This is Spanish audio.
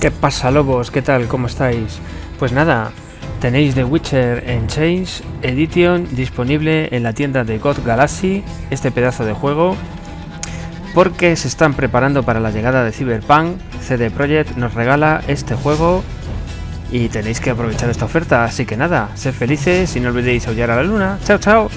¿Qué pasa lobos? ¿Qué tal? ¿Cómo estáis? Pues nada, tenéis The Witcher en Chains Edition disponible en la tienda de God Galaxy, este pedazo de juego, porque se están preparando para la llegada de Cyberpunk, CD Projekt nos regala este juego y tenéis que aprovechar esta oferta, así que nada, sed felices y no olvidéis aullar a la luna. ¡Chao, chao!